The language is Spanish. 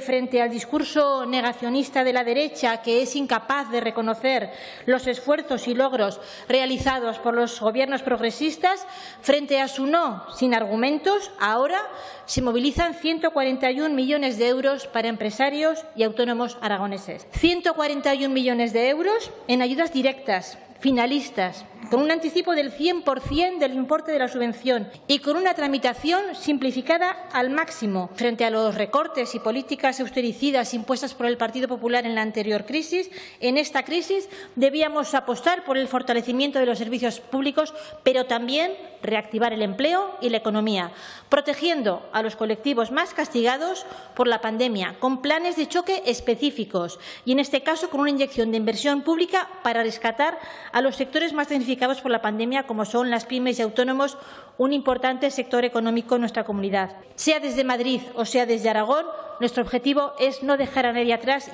Frente al discurso negacionista de la derecha, que es incapaz de reconocer los esfuerzos y logros realizados por los gobiernos progresistas, frente a su no sin argumentos, ahora se movilizan 141 millones de euros para empresarios y autónomos aragoneses. 141 millones de euros en ayudas directas, finalistas, con un anticipo del 100% del importe de la subvención y con una tramitación simplificada al máximo frente a los recortes y políticas austericidas impuestas por el Partido Popular en la anterior crisis. En esta crisis debíamos apostar por el fortalecimiento de los servicios públicos, pero también reactivar el empleo y la economía, protegiendo a los colectivos más castigados por la pandemia, con planes de choque específicos y, en este caso, con una inyección de inversión pública para rescatar a los sectores más damnificados por la pandemia, como son las pymes y autónomos, un importante sector económico en nuestra comunidad. Sea desde Madrid o sea desde Aragón, nuestro objetivo es no dejar a nadie atrás.